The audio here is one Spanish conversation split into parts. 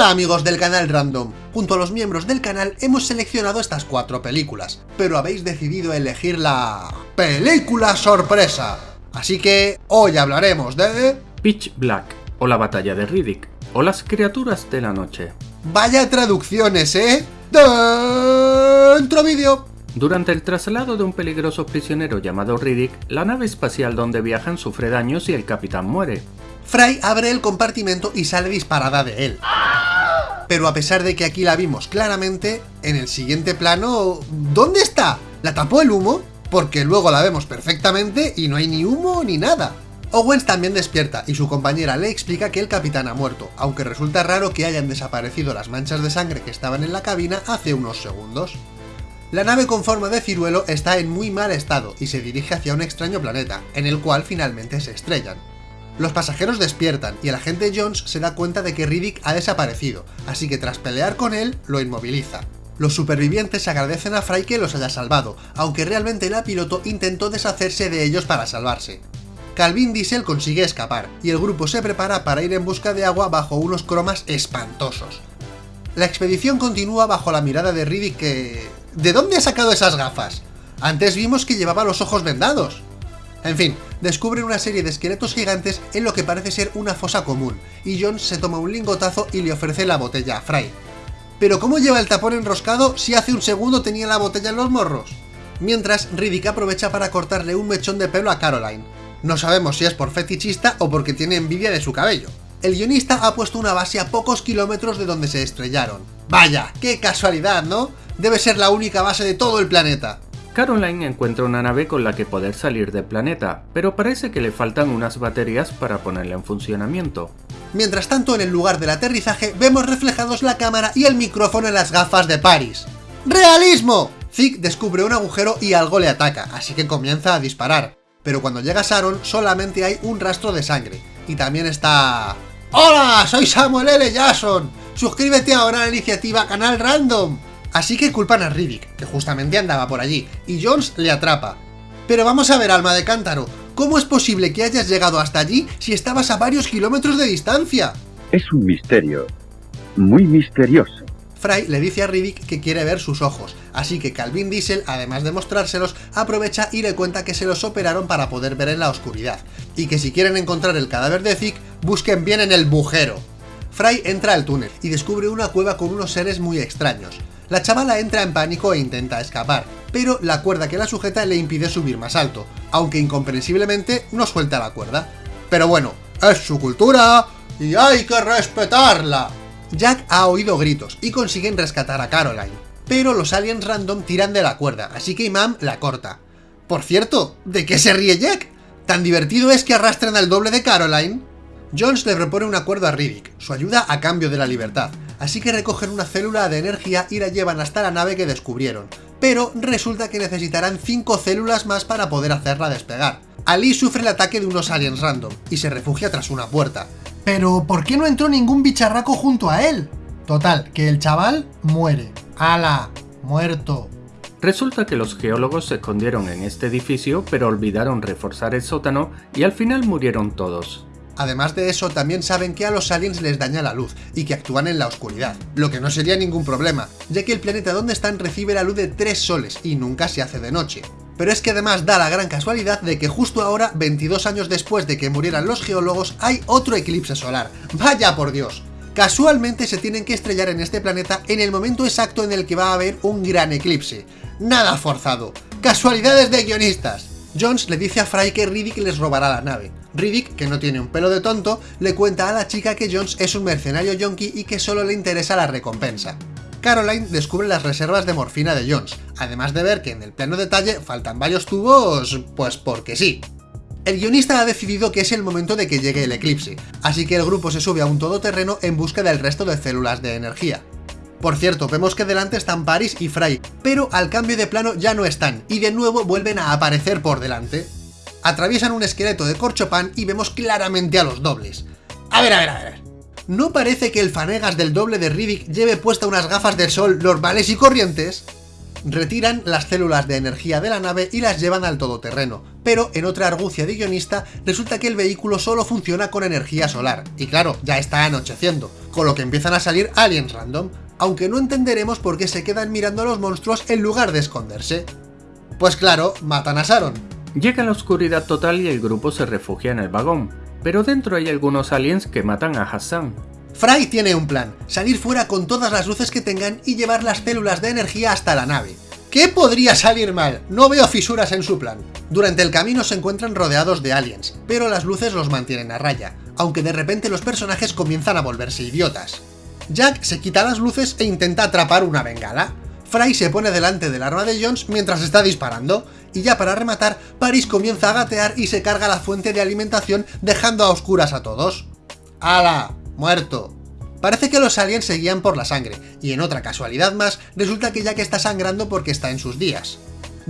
Hola amigos del canal Random, junto a los miembros del canal hemos seleccionado estas cuatro películas, pero habéis decidido elegir la... ¡Película sorpresa! Así que hoy hablaremos de... Pitch Black, o la batalla de Riddick, o las criaturas de la noche. Vaya traducciones, ¿eh? Dentro vídeo. Durante el traslado de un peligroso prisionero llamado Riddick, la nave espacial donde viajan sufre daños y el capitán muere. Fry abre el compartimento y sale disparada de él. Pero a pesar de que aquí la vimos claramente, en el siguiente plano... ¿Dónde está? ¿La tapó el humo? Porque luego la vemos perfectamente y no hay ni humo ni nada. Owens también despierta y su compañera le explica que el capitán ha muerto, aunque resulta raro que hayan desaparecido las manchas de sangre que estaban en la cabina hace unos segundos. La nave con forma de ciruelo está en muy mal estado y se dirige hacia un extraño planeta, en el cual finalmente se estrellan. Los pasajeros despiertan y el agente Jones se da cuenta de que Riddick ha desaparecido, así que tras pelear con él, lo inmoviliza. Los supervivientes agradecen a Fry que los haya salvado, aunque realmente la piloto intentó deshacerse de ellos para salvarse. Calvin Diesel consigue escapar, y el grupo se prepara para ir en busca de agua bajo unos cromas espantosos. La expedición continúa bajo la mirada de Riddick que... ¿De dónde ha sacado esas gafas? Antes vimos que llevaba los ojos vendados. En fin, descubren una serie de esqueletos gigantes en lo que parece ser una fosa común, y Jones se toma un lingotazo y le ofrece la botella a Fry. Pero ¿cómo lleva el tapón enroscado si hace un segundo tenía la botella en los morros? Mientras, Riddick aprovecha para cortarle un mechón de pelo a Caroline. No sabemos si es por fetichista o porque tiene envidia de su cabello. El guionista ha puesto una base a pocos kilómetros de donde se estrellaron. ¡Vaya! ¡Qué casualidad, ¿no? Debe ser la única base de todo el planeta. Caroline encuentra una nave con la que poder salir del planeta, pero parece que le faltan unas baterías para ponerla en funcionamiento. Mientras tanto, en el lugar del aterrizaje, vemos reflejados la cámara y el micrófono en las gafas de Paris. ¡Realismo! Zeke descubre un agujero y algo le ataca, así que comienza a disparar. Pero cuando llega Sharon, solamente hay un rastro de sangre. Y también está... ¡Hola! Soy Samuel L. Jackson. Suscríbete ahora a la iniciativa Canal Random. Así que culpan a Riddick, que justamente andaba por allí, y Jones le atrapa. Pero vamos a ver, alma de cántaro, ¿cómo es posible que hayas llegado hasta allí si estabas a varios kilómetros de distancia? Es un misterio, muy misterioso. Fry le dice a Riddick que quiere ver sus ojos, así que Calvin Diesel, además de mostrárselos, aprovecha y le cuenta que se los operaron para poder ver en la oscuridad, y que si quieren encontrar el cadáver de Zeke, busquen bien en el bujero. Fry entra al túnel y descubre una cueva con unos seres muy extraños. La chavala entra en pánico e intenta escapar, pero la cuerda que la sujeta le impide subir más alto, aunque incomprensiblemente no suelta la cuerda. Pero bueno, es su cultura y hay que respetarla. Jack ha oído gritos y consiguen rescatar a Caroline, pero los aliens random tiran de la cuerda, así que Imam la corta. Por cierto, ¿de qué se ríe Jack? ¿Tan divertido es que arrastren al doble de Caroline? Jones le propone un acuerdo a Riddick, su ayuda a cambio de la libertad, así que recogen una célula de energía y la llevan hasta la nave que descubrieron, pero resulta que necesitarán 5 células más para poder hacerla despegar. Ali sufre el ataque de unos aliens random, y se refugia tras una puerta. Pero, ¿por qué no entró ningún bicharraco junto a él? Total, que el chaval muere. ¡Hala! Muerto. Resulta que los geólogos se escondieron en este edificio, pero olvidaron reforzar el sótano y al final murieron todos. Además de eso, también saben que a los aliens les daña la luz, y que actúan en la oscuridad, lo que no sería ningún problema, ya que el planeta donde están recibe la luz de tres soles, y nunca se hace de noche. Pero es que además da la gran casualidad de que justo ahora, 22 años después de que murieran los geólogos, hay otro eclipse solar. ¡Vaya por Dios! Casualmente se tienen que estrellar en este planeta en el momento exacto en el que va a haber un gran eclipse. Nada forzado. Casualidades de guionistas. Jones le dice a Fry que Riddick les robará la nave. Riddick, que no tiene un pelo de tonto, le cuenta a la chica que Jones es un mercenario yonki y que solo le interesa la recompensa. Caroline descubre las reservas de morfina de Jones, además de ver que en el plano detalle faltan varios tubos, pues porque sí. El guionista ha decidido que es el momento de que llegue el eclipse, así que el grupo se sube a un todoterreno en busca del resto de células de energía. Por cierto, vemos que delante están Paris y Fry, pero al cambio de plano ya no están, y de nuevo vuelven a aparecer por delante. Atraviesan un esqueleto de corchopan y vemos claramente a los dobles. A ver, a ver, a ver. ¿No parece que el fanegas del doble de Riddick lleve puesta unas gafas de sol normales y corrientes? Retiran las células de energía de la nave y las llevan al todoterreno, pero en otra argucia de guionista resulta que el vehículo solo funciona con energía solar, y claro, ya está anocheciendo, con lo que empiezan a salir aliens random, aunque no entenderemos por qué se quedan mirando a los monstruos en lugar de esconderse. Pues claro, matan a Sharon. Llega la oscuridad total y el grupo se refugia en el vagón, pero dentro hay algunos aliens que matan a Hassan. Fry tiene un plan, salir fuera con todas las luces que tengan y llevar las células de energía hasta la nave. ¿Qué podría salir mal? No veo fisuras en su plan. Durante el camino se encuentran rodeados de aliens, pero las luces los mantienen a raya, aunque de repente los personajes comienzan a volverse idiotas. Jack se quita las luces e intenta atrapar una bengala. Fry se pone delante del arma de Jones mientras está disparando, y ya para rematar, Paris comienza a gatear y se carga la fuente de alimentación dejando a oscuras a todos. ¡Hala! ¡Muerto! Parece que los aliens seguían por la sangre, y en otra casualidad más, resulta que Jack está sangrando porque está en sus días.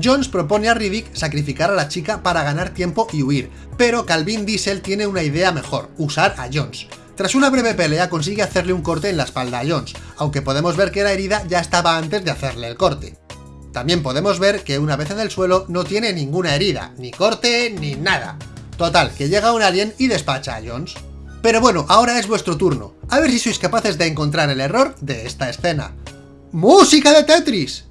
Jones propone a Riddick sacrificar a la chica para ganar tiempo y huir, pero Calvin Diesel tiene una idea mejor, usar a Jones. Tras una breve pelea consigue hacerle un corte en la espalda a Jones, aunque podemos ver que la herida ya estaba antes de hacerle el corte. También podemos ver que una vez en el suelo no tiene ninguna herida, ni corte, ni nada. Total, que llega un alien y despacha a Jones. Pero bueno, ahora es vuestro turno. A ver si sois capaces de encontrar el error de esta escena. ¡Música de Tetris!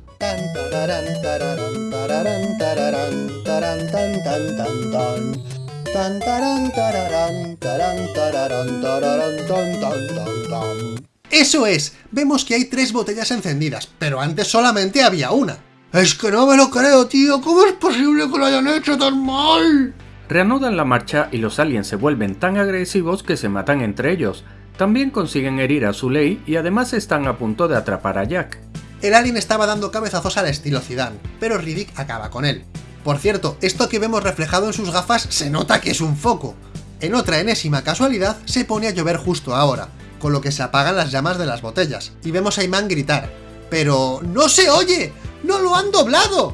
Eso es, vemos que hay tres botellas encendidas, pero antes solamente había una. Es que no me lo creo, tío, ¿cómo es posible que lo hayan hecho tan mal? Reanudan la marcha y los aliens se vuelven tan agresivos que se matan entre ellos. También consiguen herir a Zuley y además están a punto de atrapar a Jack. El alien estaba dando cabezazos al estilo Zidane, pero Riddick acaba con él. Por cierto, esto que vemos reflejado en sus gafas se nota que es un foco. En otra enésima casualidad, se pone a llover justo ahora, con lo que se apagan las llamas de las botellas, y vemos a Iman gritar. ¡Pero no se oye! ¡No lo han doblado!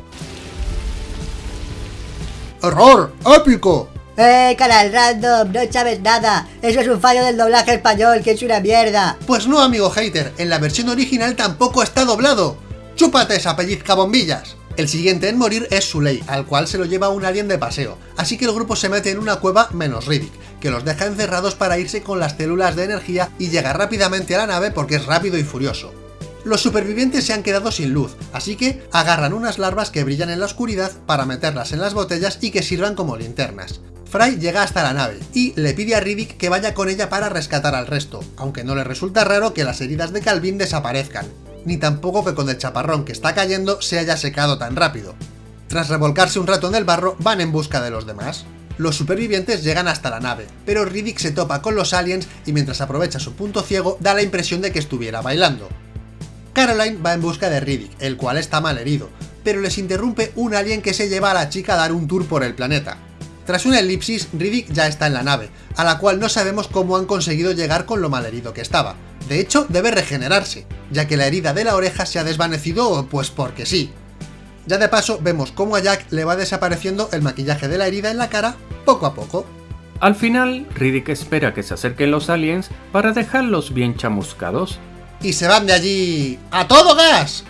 ¡Error! ¡Épico! ¡Eh, canal random! No sabes nada. Eso es un fallo del doblaje español, que es una mierda. Pues no, amigo hater. En la versión original tampoco está doblado. ¡Chúpate esa pellizca bombillas! El siguiente en morir es Suley, al cual se lo lleva un alien de paseo, así que el grupo se mete en una cueva menos Riddick, que los deja encerrados para irse con las células de energía y llegar rápidamente a la nave porque es rápido y furioso. Los supervivientes se han quedado sin luz, así que agarran unas larvas que brillan en la oscuridad para meterlas en las botellas y que sirvan como linternas. Fry llega hasta la nave y le pide a Riddick que vaya con ella para rescatar al resto, aunque no le resulta raro que las heridas de Calvin desaparezcan, ni tampoco que con el chaparrón que está cayendo se haya secado tan rápido. Tras revolcarse un rato en el barro, van en busca de los demás. Los supervivientes llegan hasta la nave, pero Riddick se topa con los aliens y mientras aprovecha su punto ciego da la impresión de que estuviera bailando. Caroline va en busca de Riddick, el cual está mal herido, pero les interrumpe un alien que se lleva a la chica a dar un tour por el planeta. Tras una elipsis, Riddick ya está en la nave, a la cual no sabemos cómo han conseguido llegar con lo mal herido que estaba. De hecho, debe regenerarse, ya que la herida de la oreja se ha desvanecido pues porque sí. Ya de paso, vemos cómo a Jack le va desapareciendo el maquillaje de la herida en la cara poco a poco. Al final, Riddick espera que se acerquen los aliens para dejarlos bien chamuscados, y se van de allí ¡a todo gas!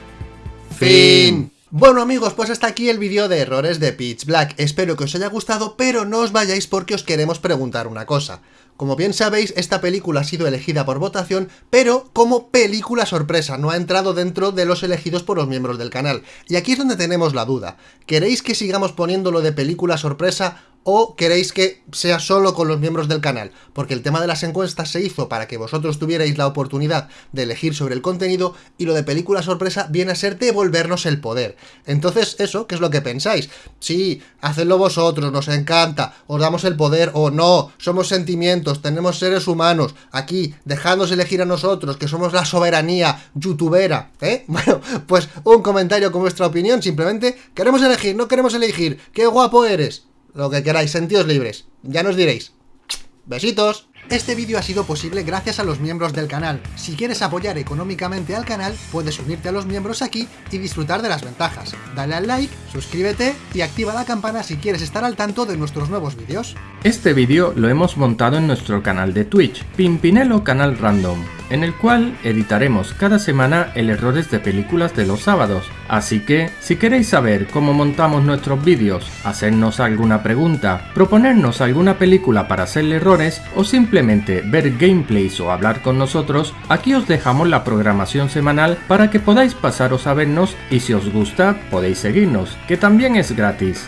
Fin. Bueno amigos, pues hasta aquí el vídeo de errores de Pitch Black. Espero que os haya gustado, pero no os vayáis porque os queremos preguntar una cosa. Como bien sabéis, esta película ha sido elegida por votación, pero como película sorpresa, no ha entrado dentro de los elegidos por los miembros del canal. Y aquí es donde tenemos la duda. ¿Queréis que sigamos poniéndolo de película sorpresa o queréis que sea solo con los miembros del canal, porque el tema de las encuestas se hizo para que vosotros tuvierais la oportunidad de elegir sobre el contenido y lo de película sorpresa viene a ser devolvernos el poder. Entonces, eso, ¿qué es lo que pensáis? Sí, hacedlo vosotros, nos encanta, os damos el poder o no, somos sentimientos, tenemos seres humanos, aquí, dejadnos elegir a nosotros, que somos la soberanía youtubera, ¿eh? Bueno, pues un comentario con vuestra opinión, simplemente queremos elegir, no queremos elegir, qué guapo eres, lo que queráis, sentidos libres. Ya nos diréis. Besitos. Este vídeo ha sido posible gracias a los miembros del canal. Si quieres apoyar económicamente al canal, puedes unirte a los miembros aquí y disfrutar de las ventajas. Dale al like, suscríbete y activa la campana si quieres estar al tanto de nuestros nuevos vídeos. Este vídeo lo hemos montado en nuestro canal de Twitch, Pimpinelo Canal Random. En el cual editaremos cada semana el errores de películas de los sábados. Así que, si queréis saber cómo montamos nuestros vídeos, hacernos alguna pregunta, proponernos alguna película para hacerle errores o simplemente ver gameplays o hablar con nosotros, aquí os dejamos la programación semanal para que podáis pasaros a vernos y si os gusta podéis seguirnos, que también es gratis.